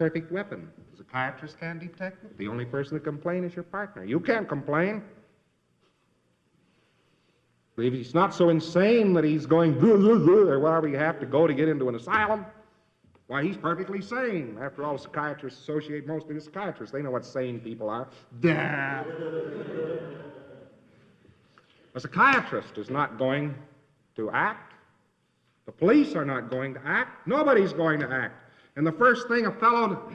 perfect weapon. The psychiatrist can detect it. The only person to complain is your partner. You can't complain. If he's not so insane that he's going, or wherever you have to go to get into an asylum, why, he's perfectly sane. After all, psychiatrists associate mostly with psychiatrists. They know what sane people are. a psychiatrist is not going to act. The police are not going to act. Nobody's going to act. And the first thing a fellow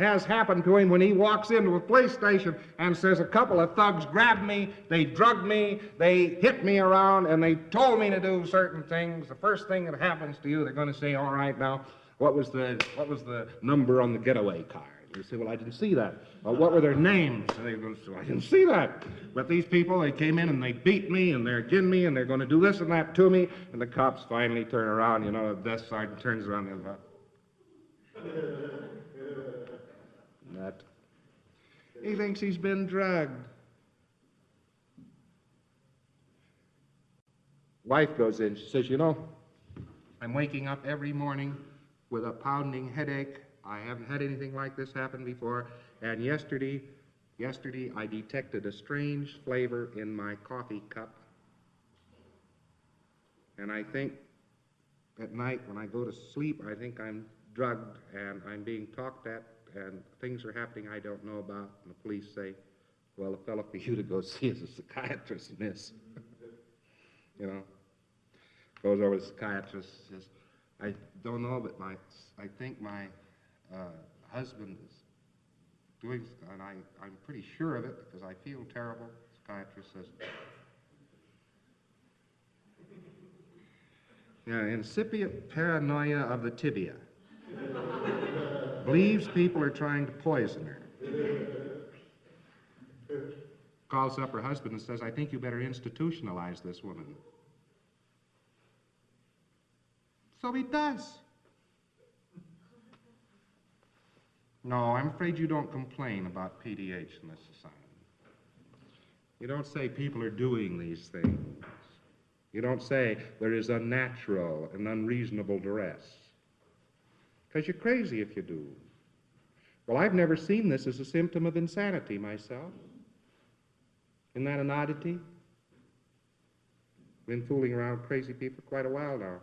has happened to him when he walks into a police station and says, A couple of thugs grabbed me, they drugged me, they hit me around, and they told me to do certain things. The first thing that happens to you, they're going to say, All right, now, what was the, what was the number on the getaway card? You say, Well, I didn't see that. Well, what were their names? And they go, I didn't see that. But these people, they came in and they beat me and they're against me and they're going to do this and that to me. And the cops finally turn around, you know, the desk sergeant turns around and goes, that. He thinks he's been drugged. Wife goes in. She says, You know, I'm waking up every morning with a pounding headache. I haven't had anything like this happen before. And yesterday, yesterday I detected a strange flavor in my coffee cup. And I think at night when I go to sleep, I think I'm drugged and I'm being talked at and things are happening I don't know about. And the police say, well, the fellow for you to go see is a psychiatrist, miss. you know, goes over to the psychiatrist, says, I don't know, but my, I think my uh, husband is doing, and I, I'm pretty sure of it because I feel terrible. Psychiatrist says, yeah, incipient paranoia of the tibia. Believes people are trying to poison her. Calls up her husband and says, I think you better institutionalize this woman. So he does. No, I'm afraid you don't complain about PDH in this society. You don't say people are doing these things. You don't say there is unnatural and unreasonable duress. Because you're crazy if you do. Well, I've never seen this as a symptom of insanity myself. Isn't that an oddity? Been fooling around crazy people quite a while now.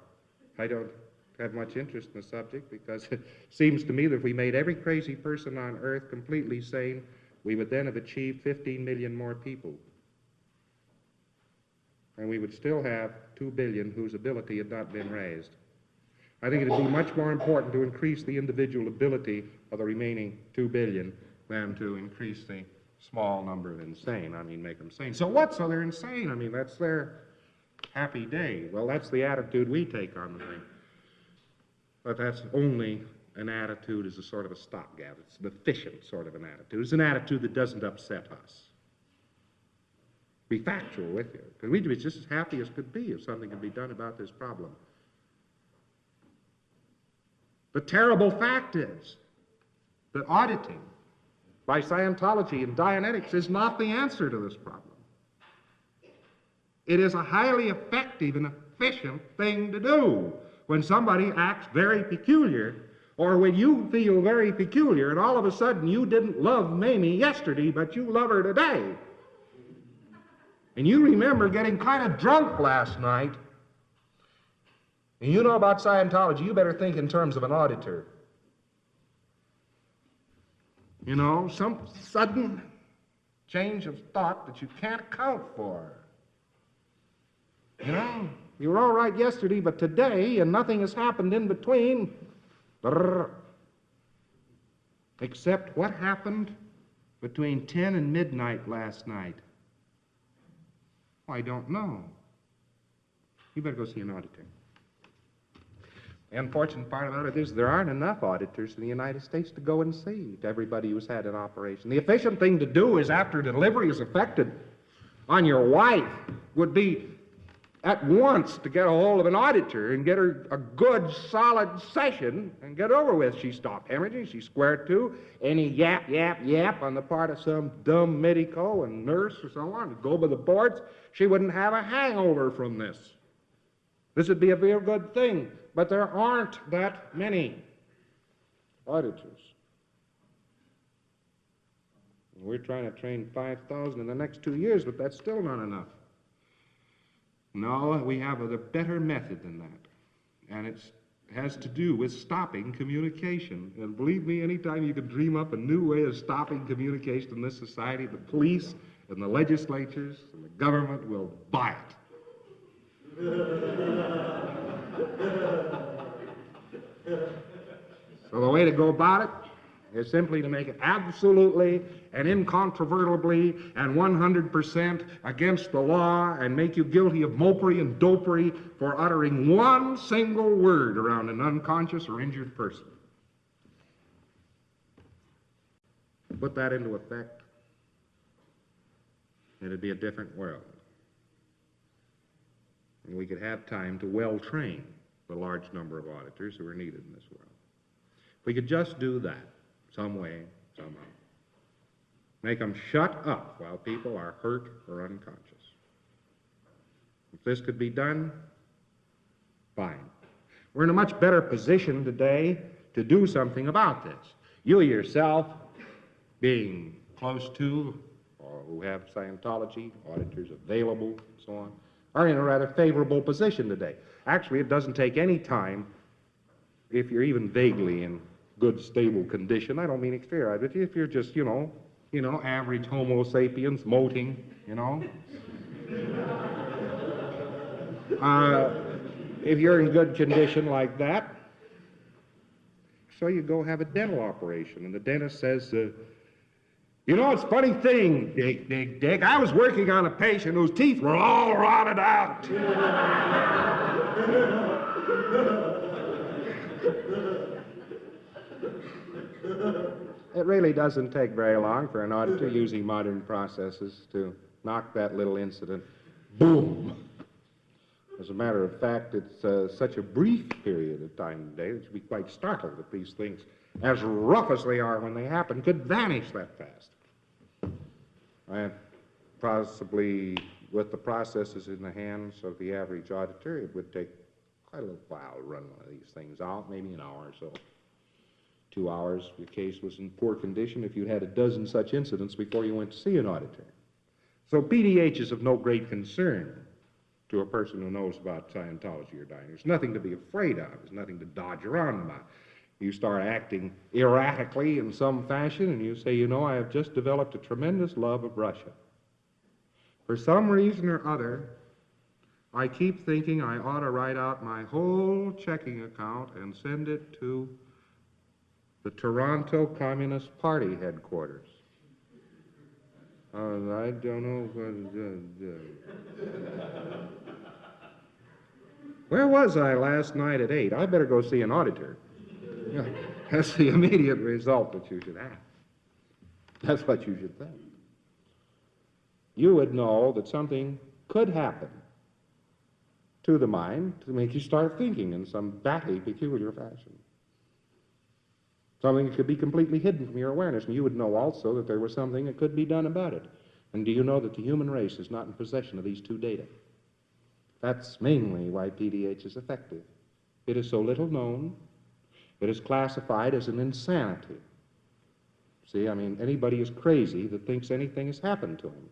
I don't have much interest in the subject because it seems to me that if we made every crazy person on earth completely sane, we would then have achieved 15 million more people. And we would still have 2 billion whose ability had not been raised. I think it would be much more important to increase the individual ability of the remaining 2 billion than to increase the small number of insane. I mean, make them sane. So what? So they're insane. I mean, that's their happy day. Well, that's the attitude we take on the thing. But that's only an attitude as a sort of a stopgap. It's an efficient sort of an attitude. It's an attitude that doesn't upset us. Be factual with you. Because we'd be just as happy as could be if something could be done about this problem. The terrible fact is that auditing by Scientology and Dianetics is not the answer to this problem. It is a highly effective and efficient thing to do when somebody acts very peculiar or when you feel very peculiar and all of a sudden you didn't love Mamie yesterday, but you love her today. And you remember getting kind of drunk last night. And you know about Scientology, you better think in terms of an auditor. You know, some sudden change of thought that you can't account for. You know, you were all right yesterday, but today, and nothing has happened in between. Brrr. Except what happened between 10 and midnight last night. I don't know. You better go see an auditor. The unfortunate part about it is there aren't enough auditors in the United States to go and see everybody who's had an operation. The efficient thing to do is after delivery is effected on your wife would be at once to get a hold of an auditor and get her a good, solid session and get over with. She stopped hemorrhaging. She squared to. Any yap, yap, yap on the part of some dumb medico and nurse or so on, go by the boards, she wouldn't have a hangover from this. This would be a real good thing. But there aren't that many auditors. We're trying to train 5,000 in the next two years, but that's still not enough. No, we have a better method than that. And it has to do with stopping communication. And believe me, anytime you can dream up a new way of stopping communication in this society, the police and the legislatures and the government will buy it. So the way to go about it is simply to make it absolutely and incontrovertibly and 100% against the law and make you guilty of mopery and dopery for uttering one single word around an unconscious or injured person. Put that into effect, and it'd be a different world. And we could have time to well train the large number of auditors who are needed in this world. If we could just do that some way, somehow. Make them shut up while people are hurt or unconscious. If this could be done, fine. We're in a much better position today to do something about this. You yourself, being close to or who have Scientology auditors available, and so on, are in a rather favorable position today. Actually, it doesn't take any time if you're even vaguely in good, stable condition. I don't mean exterior, but if you're just, you know, you know, average Homo sapiens, moting, you know. uh, if you're in good condition like that, so you go have a dental operation, and the dentist says, uh, you know, it's a funny thing, Dick, Dick, Dick. I was working on a patient whose teeth were all rotted out. it really doesn't take very long for an auditor using modern processes to knock that little incident, boom. As a matter of fact, it's uh, such a brief period of time today that you'd be quite startled that these things, as rough as they are when they happen, could vanish that fast. And possibly with the processes in the hands of the average auditor, it would take quite a little while to run one of these things out, maybe an hour or so. Two hours, your case was in poor condition, if you'd had a dozen such incidents before you went to see an auditor. So PDH is of no great concern to a person who knows about Scientology or. There's nothing to be afraid of. There's nothing to dodge around about. You start acting erratically in some fashion, and you say, you know, I have just developed a tremendous love of Russia. For some reason or other, I keep thinking I ought to write out my whole checking account and send it to the Toronto Communist Party headquarters. Uh, I don't know. Uh, uh, Where was I last night at 8? I better go see an auditor. That's the immediate result that you should have. That's what you should think. You would know that something could happen to the mind to make you start thinking in some batty, peculiar fashion. Something that could be completely hidden from your awareness, and you would know also that there was something that could be done about it. And do you know that the human race is not in possession of these two data? That's mainly why PDH is effective. It is so little known, it is classified as an insanity. See, I mean, anybody is crazy that thinks anything has happened to him.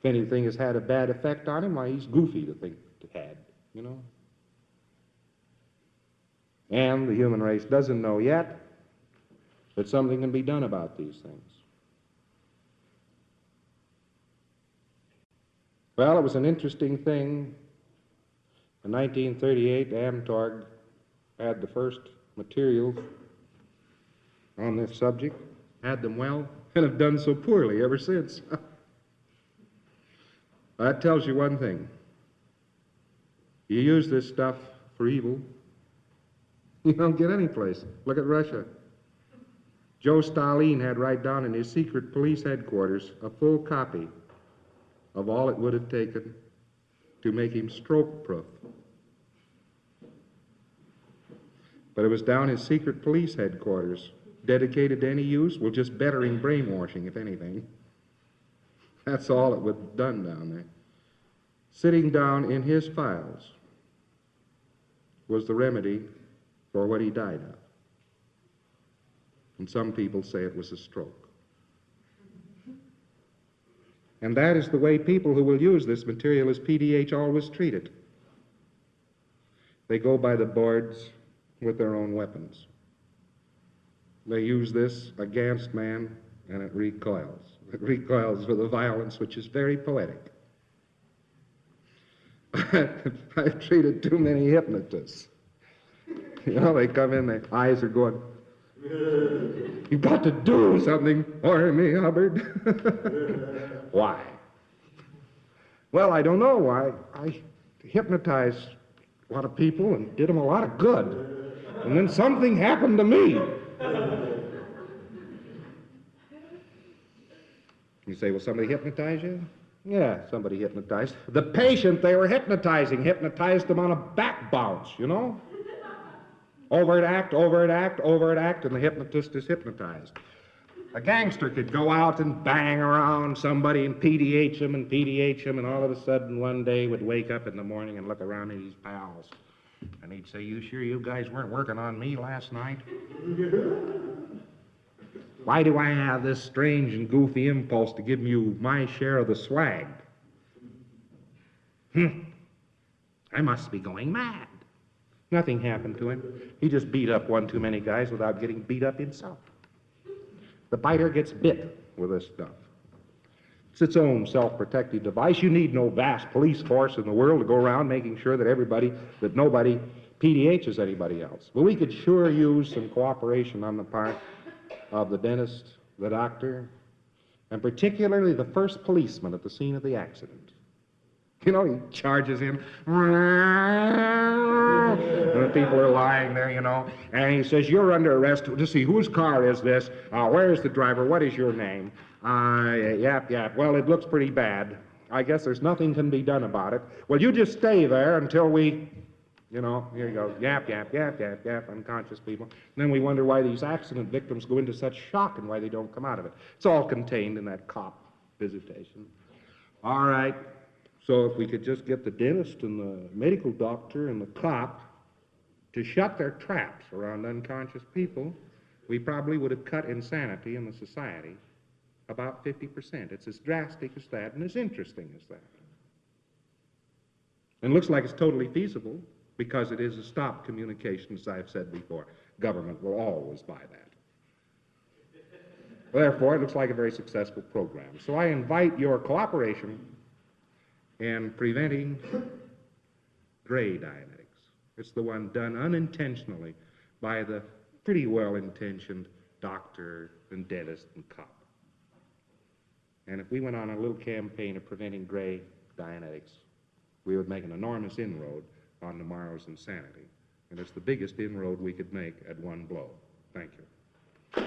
If anything has had a bad effect on him, why, he's goofy to think it had, you know? And the human race doesn't know yet that something can be done about these things. Well, it was an interesting thing. In 1938, Amtorg had the first materials on this subject, had them well, and have done so poorly ever since. that tells you one thing. You use this stuff for evil, you don't get any place. Look at Russia. Joe Stalin had right down in his secret police headquarters a full copy of all it would have taken to make him stroke proof. But it was down his secret police headquarters, dedicated to any use, well, just bettering brainwashing, if anything. That's all it was done down there. Sitting down in his files was the remedy for what he died of. And some people say it was a stroke. And that is the way people who will use this material as PDH always treat it. They go by the boards with their own weapons. They use this against man, and it recoils. It recoils with a violence which is very poetic. I've treated too many hypnotists. You know, they come in, their eyes are going, You've got to do something for me, Hubbard. why? Well, I don't know why. I hypnotized a lot of people and did them a lot of good. And then something happened to me. You say, well, somebody hypnotized you? Yeah, somebody hypnotized. The patient they were hypnotizing hypnotized them on a back bounce, you know? Overt act, overt act, overt act, and the hypnotist is hypnotized. A gangster could go out and bang around somebody and PDH him and PDH him, and all of a sudden one day would wake up in the morning and look around at his pals. And he'd say, You sure you guys weren't working on me last night? Why do I have this strange and goofy impulse to give you my share of the swag? Hmm. I must be going mad. Nothing happened to him. He just beat up one too many guys without getting beat up himself. The biter gets bit with this stuff. It's its own self protective device. You need no vast police force in the world to go around making sure that everybody, that nobody PDHs anybody else. But we could sure use some cooperation on the part of the dentist, the doctor, and particularly the first policeman at the scene of the accident. You know, he charges in. People are lying there, you know. And he says, You're under arrest. To see, whose car is this? Uh, where is the driver? What is your name? Uh, yap, yap. Well, it looks pretty bad. I guess there's nothing can be done about it. Well, you just stay there until we, you know, here you go. Yap, yap, yap, yap, yap, unconscious people. And then we wonder why these accident victims go into such shock and why they don't come out of it. It's all contained in that cop visitation. All right. So if we could just get the dentist and the medical doctor and the cop to shut their traps around unconscious people, we probably would have cut insanity in the society about 50%. It's as drastic as that and as interesting as that. And looks like it's totally feasible because it is a stop communication, as I've said before. Government will always buy that. Therefore, it looks like a very successful program. So I invite your cooperation in preventing gray Dianetics. It's the one done unintentionally by the pretty well intentioned doctor and dentist and cop. And if we went on a little campaign of preventing gray Dianetics, we would make an enormous inroad on tomorrow's insanity. And it's the biggest inroad we could make at one blow. Thank you.